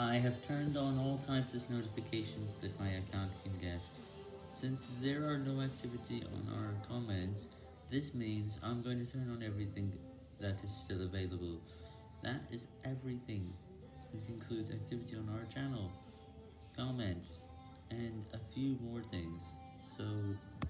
I have turned on all types of notifications that my account can get. Since there are no activity on our comments, this means I'm going to turn on everything that is still available. That is everything. It includes activity on our channel, comments, and a few more things. So...